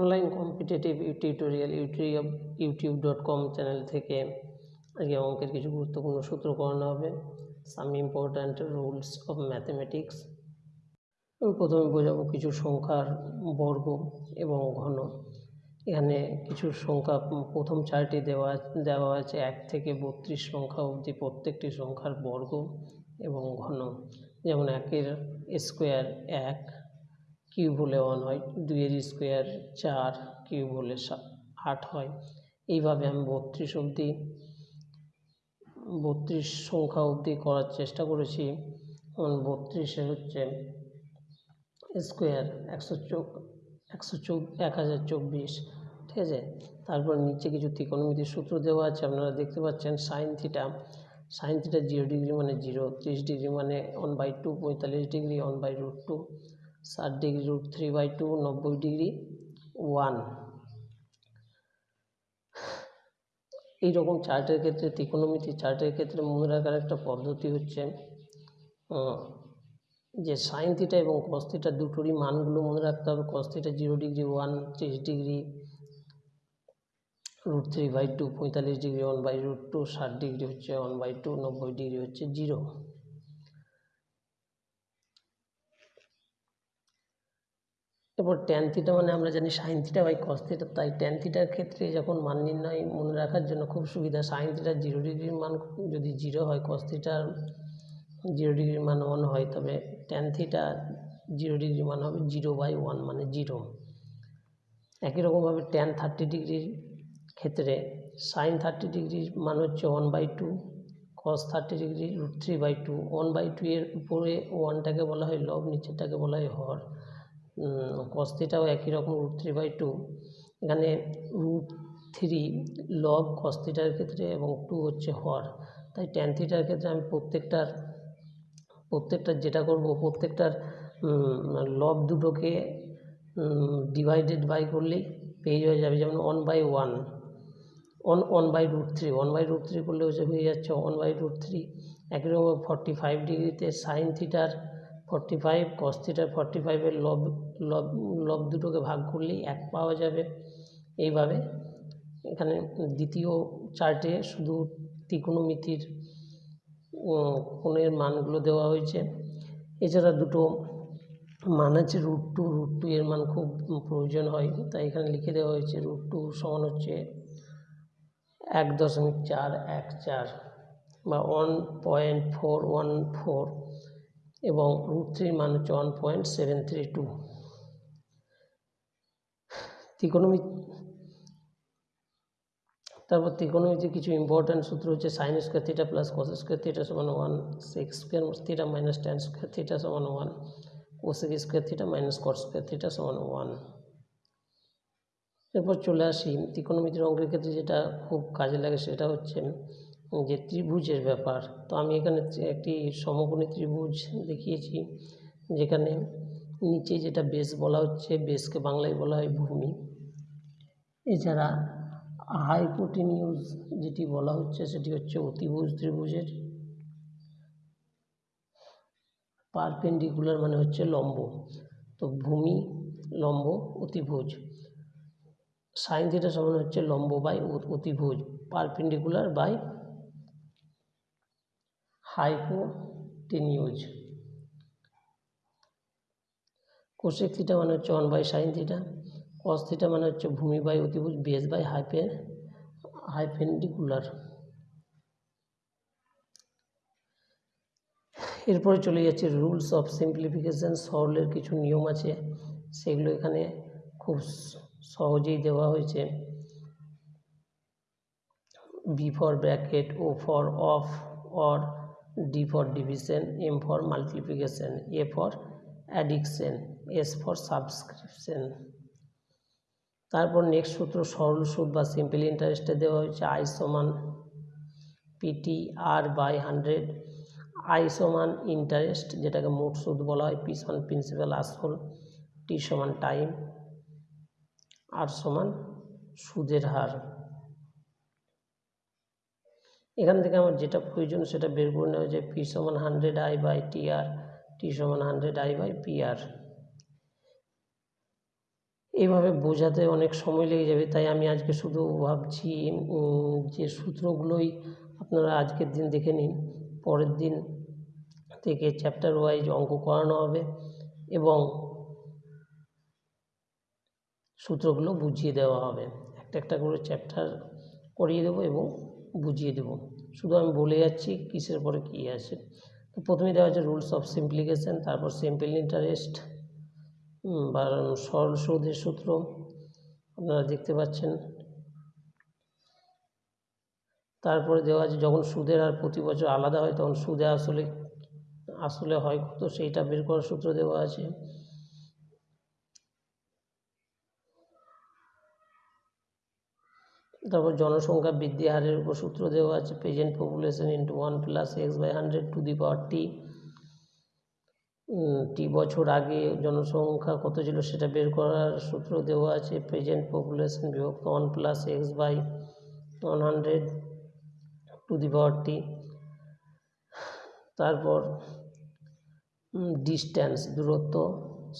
Online competitive tutorial YouTube YouTube dot com channel থেকে আজকে অঙ্কের কিছু গুরুত্বপূর্ণ সূত্র করানো হবে। Some important rules of mathematics আমি প্রথমে বোঝাবো কিছু সংখ্যার বর্গ এবং ঘন। এখানে কিছু সংখ্যা, প্রথম চারটি দেওয়া দেওয়া আছে, এক থেকে বত্রিশ সংখ্যা অবধি প্রত্যেকটি সংখ্যার বর্গ এবং ঘন। যেমন একের স্কোয়ার এক কিউব হলে ওয়ান হয় দুইয়ের স্কোয়ার চার, কিউব হলে আট হয়। এইভাবে আমি বত্রিশ অবধি, বত্রিশ সংখ্যা অবধি করার চেষ্টা করেছি। বত্রিশে হচ্ছে স্কোয়ার একশো চোখ একশো চোখ এক হাজার চব্বিশ, ঠিক আছে? তারপর নিচে কিছু ত্রিকোণমিতির সূত্র দেওয়া আছে, আপনারা দেখতে পাচ্ছেন sine theta sine theta zero degree মানে জিরো ত্রিশ ডিগ্রি মানে ওয়ান বাই টু পঁয়তাল্লিশ degree one by root two ষাট degree root three by two নব্বই ডিগ্রি ওয়ান এইরকম চার্টের ক্ষেত্রে ত্রিকোণমিতি চার্টের ক্ষেত্রে মনে রাখার একটা পদ্ধতি হচ্ছে যে সাইন থিটা এবং কস থিটা দুটোরই মানগুলো মনে রাখতে হবে। Cos theta zero degree one ত্রিশ degree root three by two পঁয়তাল্লিশ degree one by root two ষাট ডিগ্রি হচ্ছে ওয়ান বাই টু নব্বই ডিগ্রি হচ্ছে জিরো এরপর ট্যান থিটা মানে আমরা জানি sine theta by cos theta তাই ট্যান থিটার ক্ষেত্রে যখন মান নির্ণয় মনে রাখার জন্য খুব সুবিধা সাইন থিটার জিরো ডিগ্রির মান যদি জিরো হয় কস থিটার জিরো ডিগ্রির মান ওয়ান হয়, তবে ট্যান থিটা জিরো ডিগ্রির মান হবে জিরো বাই ওয়ান মানে জিরো একই রকমভাবে ট্যান থার্টি ডিগ্রির ক্ষেত্রে সাইন থার্টি ডিগ্রির মান হচ্ছে one by two cos thirty degree root three by two one by two এর উপরে ওয়ানটাকে বলা হয় লব নিচেরটাকে বলা হয় হর। কস্তিটাও একই রকম রুট থ্রি বাই টু এখানে রুট থ্রি লব কস্তিটার ক্ষেত্রে এবং টু হচ্ছে হর। তাই ট্যান থিটার ক্ষেত্রে আমি প্রত্যেকটার প্রত্যেকটার যেটা করব, প্রত্যেকটার লব দুটোকে ডিভাইডেড বাই করলেই পেয়ে হয়ে যাবে যেমন one by one one one by root three one by root three করলে হচ্ছে হয়ে যাচ্ছে ওয়ান বাই রুট থ্রি একই রকম ফর্টি ফাইভ ডিগ্রিতে সাইন থিটার ফর্টি ফাইভ কস ফর্টি ফাইভের লব লব লব দুটোকে ভাগ করলেই এক পাওয়া যাবে। এইভাবে এখানে দ্বিতীয় চার্টে শুধু ত্রিকোণমিতির কোণের মানগুলো দেওয়া হয়েছে। এছাড়া দুটো মান আছে রুট টু রুট টু এর মান খুব প্রয়োজন হয়। তাই এখানে লিখে দেওয়া হয়েছে রুট টু সমান হচ্ছে এক দশমিক চার এক চার বা one point four one four এবং রুট থ্রির মান হচ্ছে one point seven three two ত্রিকোণমিত, তারপর ত্রিকোণমিতি কিছু ইম্পর্ট্যান্ট সূত্র হচ্ছে sine square theta plus cos square theta সমান one sec square theta minus tan square theta সমান one cosec square theta minus cot square theta সমান ওয়ান এরপর চলে আসি ত্রিকোণমিতির অঙ্কের ক্ষেত্রে যেটা খুব কাজে লাগে সেটা হচ্ছে যে ত্রিভুজের ব্যাপার। তো আমি এখানে একটি সমকোণী ত্রিভুজ দেখিয়েছি, যেখানে নিচে যেটা বেস বলা হচ্ছে বেসকে বাংলায় বলা হয় ভূমি। এছাড়া হাইপোটিনিউজ যেটি বলা হচ্ছে, সেটি হচ্ছে অতিভুজ ত্রিভুজের। পারপেন্ডিকুলার মানে হচ্ছে লম্ব। তো ভূমি, লম্ব, অতিভুজ। সাইন থিটা সমান হচ্ছে লম্ব বাই অতিভুজ। Perpendicular by hypotenuse cosec theta মানে হচ্ছে one by sine theta. Cos theta মানে হচ্ছে ভূমি বাই অতিভুজ বেস বাই হাইপে হাইপেন্ডিকুলার এরপরে চলে যাচ্ছে রুলস অফ সিম্পলিফিকেশান সরলের কিছু নিয়ম আছে। সেগুলো এখানে খুব সহজেই দেওয়া হয়েছে। B for bracket O for of or D for division, M for multiplication, A for addition, S for subscription. তারপর নেক্সট সূত্র সরল সুদ বা সিম্পল ইন্টারেস্টে দেওয়া হয়েছে, আই সমান PT R by hundred. I সমান ইন্টারেস্ট, যেটাকে মোট সুদ বলা হয় পি সমান প্রিন্সিপাল আসল, টি সমান টাইম, আর সমান সুদের হার। এখান থেকে আমার যেটা প্রয়োজন সেটা বের করে নেওয়া যায় পি সমান hundred I by T R T সমান hundred I by P R এইভাবে বোঝাতে অনেক সময় লেগে যাবে, তাই আমি আজকে শুধু ভাবছি যে সূত্রগুলোই আপনারা আজকের দিন দেখে নিন, পরের দিন থেকে চ্যাপ্টার ওয়াইজ অঙ্ক করানো হবে এবং সূত্রগুলো বুঝিয়ে দেওয়া হবে। একটা একটা করে চ্যাপ্টার করিয়ে দেবো এবং বুঝিয়ে দেবো। শুধু আমি বলে যাচ্ছি কিসের পরে কী আছে। তো প্রথমে দেওয়া আছে রুলস অফ সিম্পলিকেশন, তারপর সিম্পল ইন্টারেস্ট বা সরল সুদের সূত্র। আপনারা দেখতে পাচ্ছেন। তারপরে দেওয়া আছে যখন সুদের আর প্রতি বছর আলাদা হয়, তখন সুদে আসলে আসলে হয় কত, সেইটা বের করার সূত্র দেওয়া আছে। তারপর জনসংখ্যা বৃদ্ধি হারের উপর সূত্র দেওয়া আছে present population into one plus X by hundred to the power T T বছর আগে জনসংখ্যা কত ছিল সেটা বের করার সূত্র দেওয়া আছে প্রেজেন্ট পপুলেশন বিভক্ত one plus X by one hundred to the power T তারপর ডিস্ট্যান্স দূরত্ব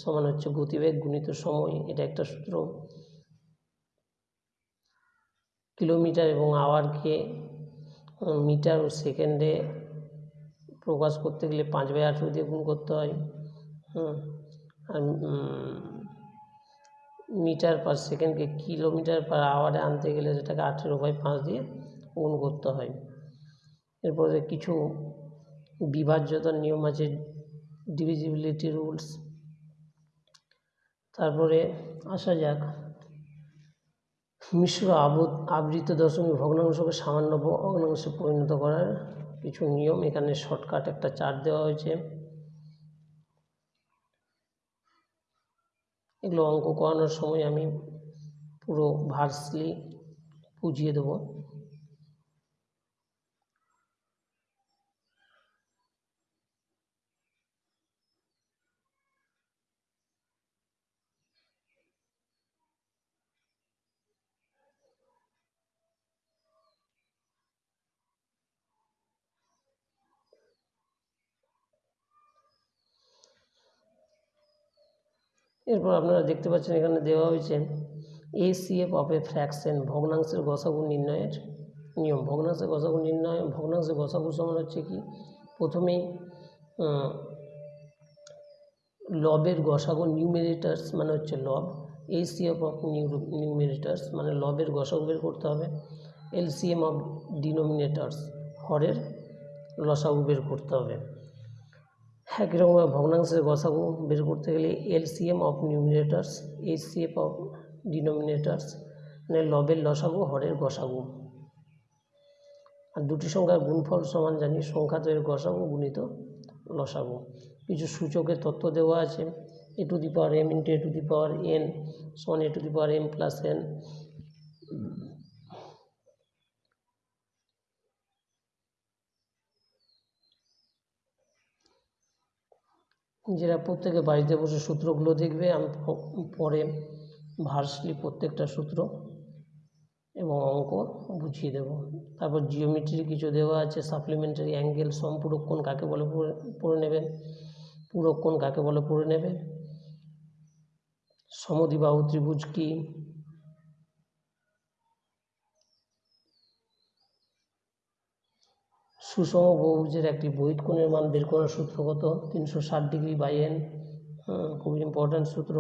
সমান হচ্ছে গতিবেগ গুণিত সময়, এটা একটা সূত্র। কিলোমিটার এবং আওয়ারকে মিটার ও সেকেন্ডে প্রকাশ করতে গেলে পাঁচ বাই আঠেরো দিয়ে গুণ করতে হয়। আর মিটার পার সেকেন্ডকে কিলোমিটার পার আওয়ারে আনতে গেলে সেটাকে আঠেরো বাই পাঁচ দিয়ে গুণ করতে হয়। এরপরে কিছু বিভাজ্যতার নিয়ম আছে ডিভিজিবিলিটি রুলস তারপরে আসা যাক। মিশ্র আবদ আবৃত দশমিক ভগ্নাংশকে সামান্য ভগ্নাংশে পরিণত করার কিছু নিয়ম। এখানে শর্টকাট একটা চার্ট দেওয়া হয়েছে। এগুলো অঙ্ক করানোর সময় আমি পুরো ভার্সলি বুঝিয়ে দেবো। এরপর আপনারা দেখতে পাচ্ছেন এখানে দেওয়া হয়েছে A C F of a fraction ভগ্নাংশের গসাগু নির্ণয়ের নিয়ম। ভগ্নাংশের গসাগু নির্ণয়, ভগ্নাংশের গসাগু সমান হচ্ছে কি? প্রথমেই লবের গসাগু নিউমেরিটার্স মানে হচ্ছে লব। এসিএফ অফ নিউ নিউমেরিটার্স মানে লবের গসাগু বের করতে হবে। এলসিএম অফ ডিনোমিনেটার্স হরের লসাগু বের করতে হবে। একই রকমভাবে ভগ্নাংশের গসাগু বের করতে গেলে LCM of numerators, HCF of denominators মানে লবের লসাগু, হরের গসাগু। আর দুটি সংখ্যার গুণফল সমান জানি সংখ্যা তৈরির গসাগু গুণিত লসাগু। কিছু সূচকের তত্ত্ব দেওয়া আছে, A to the power M into A to the power N সমান A to the power M plus N নিজেরা প্রত্যেকে বাড়িতে বসে সূত্রগুলো দেখবে, আমি পরে ভার্সলি প্রত্যেকটা সূত্র এবং অঙ্ক বুঝিয়ে দেব। তারপর জিওমেট্রি কিছু দেওয়া আছে সাপ্লিমেন্টারি অ্যাঙ্গেল সম্পূরক কোণ কাকে বলে পড়ে নেবে পূরক কোণ কাকে বলে পড়ে নেবে সমধিবাহু ত্রিভুজ কী সুষম বহুভুজের একটি বহিত কোণের মান বের করার সূত্র কত তিনশো ষাট ডিগ্রি বাই এন খুব ইম্পর্ট্যান্ট সূত্র।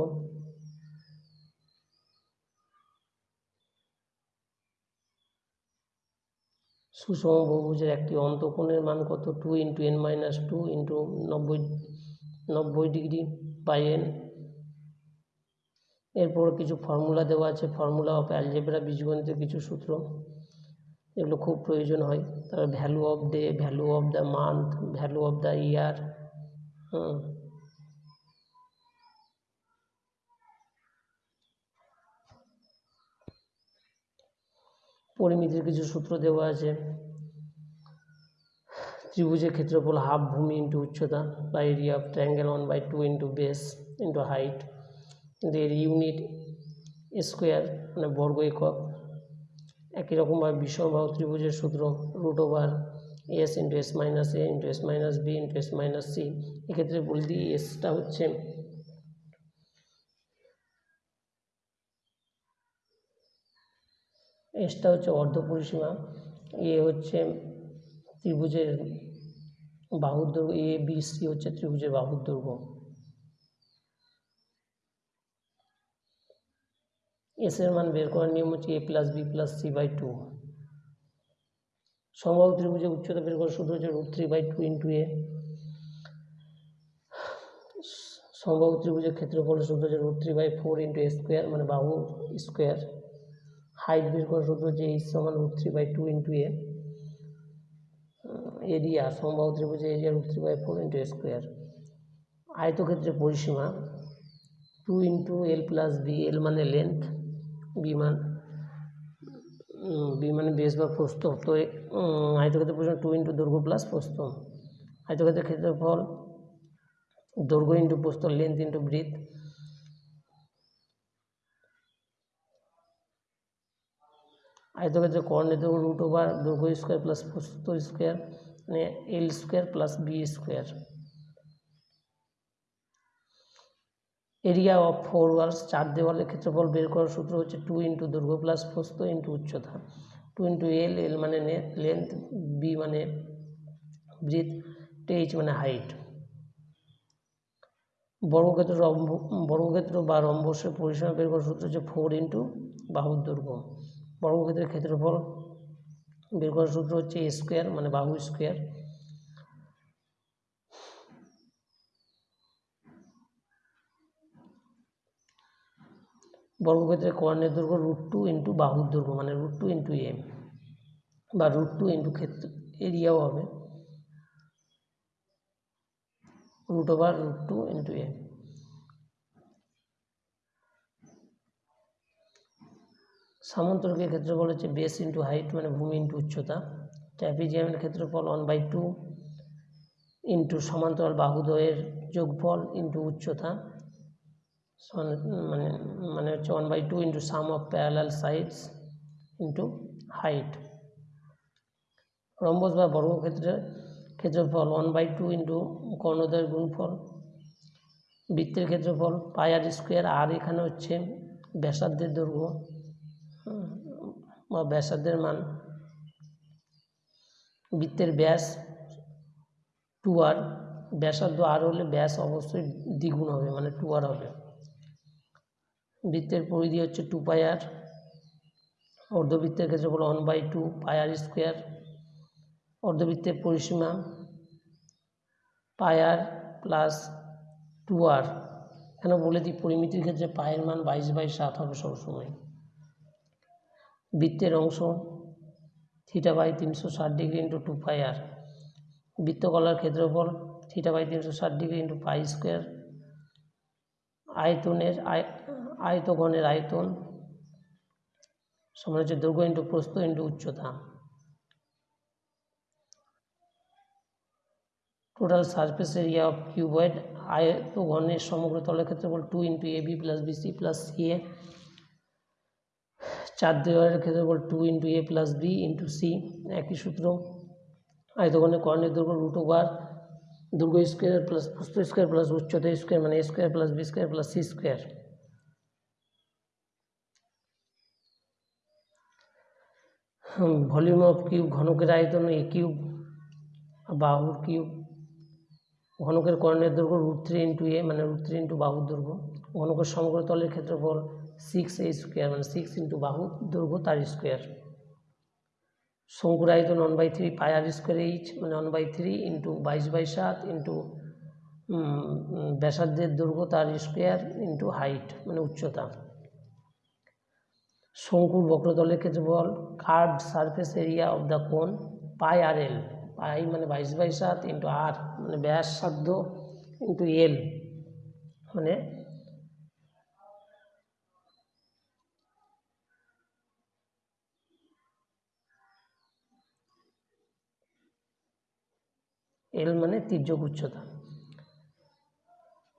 সুষম বহুভুজের একটি অন্তকোণের মান কত two into N minus two into নব্বই নব্বই ডিগ্রি বাই এন। এরপর কিছু ফর্মুলা দেওয়া আছে ফর্মুলা অফ অ্যালজেব্রা বীজগণিতের কিছু সূত্র। এগুলো খুব প্রয়োজন হয়। তারপর value of day value of the month value of the year hmm. পরিমিতির কিছু সূত্র দেওয়া আছে। ত্রিভুজের ক্ষেত্রফল হাফ ভূমি ইন্টু উচ্চতা বা area of triangle one by two into base into height কিন্তু এর ইউনিট স্কোয়ার মানে বর্গ একক। একই রকমভাবে বিষমভাব ত্রিভুজের সূত্র root over S into S minus A into S minus B into S minus C এক্ষেত্রে বলে দিই এসটা হচ্ছে এসটা হচ্ছে অর্ধ পরিসীমা এ হচ্ছে ত্রিভুজের বাহুর দৈর্ঘ্য এ বি সি হচ্ছে ত্রিভুজের বাহুর দৈর্ঘ্য। এস এর মান বের করার নিয়ম হচ্ছে A plus B plus C by two সমবাহু ত্রিভুজের উচ্চতা বের করার সূত্র হচ্ছে root three by two into A সমবাহু ত্রিভুজের ক্ষেত্রফলের সূত্র হচ্ছে root three by four into A square মানে বাহু স্কোয়ার হাইট বের করার সূত্র হচ্ছে এইচ সমান root three by two into A area সমবাহু ত্রিভুজের area root three by four into A square আয়তক্ষেত্রের পরিসীমা two into L plus B L মানে লেন্থ বি মান বি মানে বেস বা প্রস্থ তো আয়তক্ষেত্রের পরিসীমা টু ইন্টু দৈর্ঘ্য প্লাস প্রস্থ আয়তক্ষেত্রের ক্ষেত্রফল, দৈর্ঘ্য ইন্টু প্রস্থ লেন্থ ইন্টু ব্রিথ আয়তক্ষেত্রে কর্ণের দৈর্ঘ্য রুট ওভার দৈর্ঘ্য স্কোয়ার প্লাস প্রস্থ স্কোয়ার মানে L square plus B square area of four walls চার দেওয়ালের ক্ষেত্রফল বের করার সূত্র হচ্ছে টু ইন্টু দৈর্ঘ্য প্লাস প্রস্থ ইন্টু উচ্চতা। টু ইন্টু এল এল মানে লেন্থ, বি মানে ব্রিথ এইচ মানে হাইট। বর্গক্ষেত্র রম্ব বর্গক্ষেত্র বা রম্বসের পরিসীমা বের করার সূত্র হচ্ছে ফোর ইন্টু বাহুর দৈর্ঘ্য বর্গক্ষেত্রের ক্ষেত্রফল বের করার সূত্র হচ্ছে এ স্কোয়ার মানে বাহু স্কোয়ার। বর্গক্ষেত্রের কর্ণের দৈর্ঘ্য রুট টু ইন্টু বাহুর দৈর্ঘ্য মানে রুট টু ইন্টু এম, বা রুট টু ইন্টু ক্ষেত্র, এরিয়াও হবে root over root two into M. সামান্তরিকের ক্ষেত্রফল হচ্ছে বেস ইন্টু হাইট মানে ভূমি ইন্টু উচ্চতা। ট্র্যাপিজিয়ামের ক্ষেত্রফল ওয়ান বাই টু ইন্টু সমান্তরাল বাহুদ্বয়ের যোগফল ইন্টু উচ্চতা। মানে মানে হচ্ছে one by two into sum of parallel sides into height rhombus বা বর্গক্ষেত্রের ক্ষেত্রফল ওয়ান বাই টু ইন্টু কর্ণদ্বয়ের গুণফল, বৃত্তের ক্ষেত্রফল পাই আর স্কোয়ার আর এখানে হচ্ছে ব্যাসার্ধের দৈর্ঘ্য, বা ব্যাসার্ধের মান, বৃত্তের ব্যাস টু আর ব্যাসার্ধ আর হলে ব্যাস অবশ্যই দ্বিগুণ হবে মানে টু আর হবে। বৃত্তের পরিধি হচ্ছে টু পাই আর অর্ধবৃত্তের ক্ষেত্রফল one by two pi R square অর্ধবৃত্তের পরিসীমা পাই আর প্লাস টু আর কেন বলে দিই পরিমিতির ক্ষেত্রে পায়ের মান বাইশ বাই সাত হবে সবসময়। বৃত্তের অংশ থিটা বাই তিনশো ষাট degree into two pi R বৃত্তকলার ক্ষেত্রফল থিটা বাই তিনশো ষাট ডিগ্রি ইন্টু পাই স্কোয়ার আয়তনের আয় আয়তঘনের আয়তন সমান হচ্ছে দৈর্ঘ্য ইন্টু প্রস্থ ইন্টু উচ্চতা। Total surface area of cuboid আয়তঘনের সমগ্র তলের ক্ষেত্রফল two into A B plus B C plus C A চার দেওয়ালের ক্ষেত্রফল two into A plus B into C একই সূত্র। আয়তঘনের কর্ণের দৈর্ঘ্য রুট ওভার দৈর্ঘ্য স্কোয়ার প্লাস প্রস্থ স্কোয়ার প্লাস উচ্চতা স্কোয়ার মানে square plus B square plus C square volume of cube, ঘনকের আয়তন এ কিউব বাহুর কিউব। ঘনকের কর্ণের দৈর্ঘ্য রুট থ্রি ইন্টু এ মানে রুট থ্রি ইন্টু বাহুর দৈর্ঘ্য। ঘনকের সমগ্র তলের ক্ষেত্রফল সিক্স এ স্কোয়ার মানে সিক্স ইন্টু বাহু দৈর্ঘ্য তার স্কোয়ার শঙ্কুর আয়তন one by three pi R square H মানে ওয়ান বাই থ্রি ইন্টু বাইশ বাই সাত ইন্টু ব্যাসার্ধের দৈর্ঘ্য তার স্কোয়ার ইন্টু হাইট মানে উচ্চতা। শঙ্কুর বক্রতলের ক্ষেত্রফল curved surface area of the cone pi R এল পাই মানে বাইশ বাই সাত ইন্টু আর মানে ব্যাসার্ধ ইন্টু এল মানে এল মানে তির্যক উচ্চতা।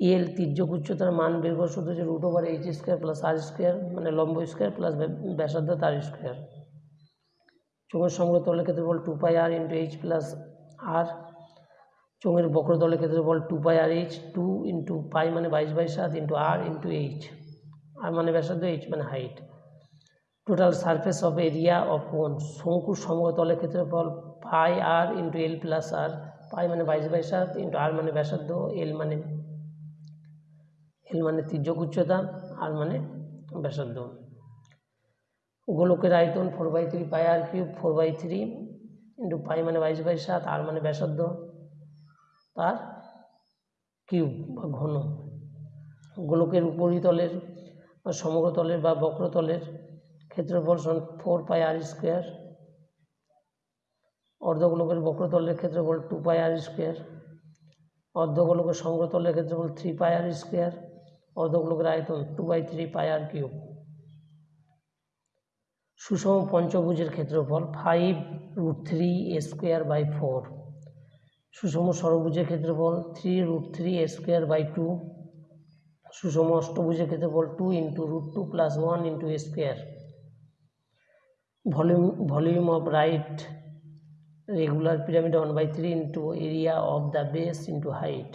এল তির্যক উচ্চতার মান বের করার সূত্র হচ্ছে root over H square plus R square মানে লম্ব স্কোয়ার প্লাস ব্যাসার্ধ তার স্কোয়ার চোঙের সংগ্রহ তলের ক্ষেত্রফল two pi R into H plus R চোঙের বক্রতলের ক্ষেত্রফল two pi R H two into pi মানে বাইশ বাই সাত into R into H R মানে ব্যাসার্ধ এইচ মানে height total surface of area of cone শঙ্কুর সমতলের ক্ষেত্রফল পাই আর ইন্টু এল প্লাস আর পাই মানে বাইশ বাই সাত ইন্টু আর মানে ব্যাসার্ধ এল মানে এল মানে তির্যক উচ্চতা আর মানে ব্যাসার্ধ। গোলকের আয়তন four by three pi R cube four by three into pi মানে বাইশ বাই সাত আর মানে ব্যাসার্ধ তার কিউব বা ঘন। গোলকের উপরিতলের বা সমগ্রতলের বা বক্রতলের ক্ষেত্রফল ফোর পাই আর স্কোয়ার অর্ধগোলকের বক্রতলের ক্ষেত্রফল টু পাই আর স্কোয়ার অর্ধগোলকের সমগ্রতলের ক্ষেত্রফল থ্রি পাই আর স্কোয়ার অর্ধগোলকের আয়তন two by three pi R cube সুষম পঞ্চভুজের ক্ষেত্রফল five root three A square by four সুষম ষড়ভুজের ক্ষেত্রফল three root three A square by two সুষম অষ্টভুজের ক্ষেত্রফল two into root two plus one into A square volume volume of right regular pyramid one by three into area of the base into height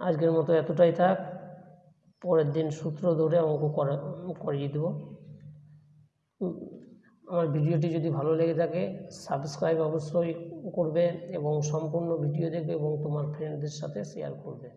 আজকের মতো এতটাই থাক। পরের দিন সূত্র ধরে অঙ্ক করা, করিয়ে দেবো। আমার ভিডিওটি যদি ভালো লেগে থাকে, সাবস্ক্রাইব অবশ্যই করবে এবং সম্পূর্ণ ভিডিও দেখবে এবং তোমার ফ্রেন্ডদের সাথে শেয়ার করবে।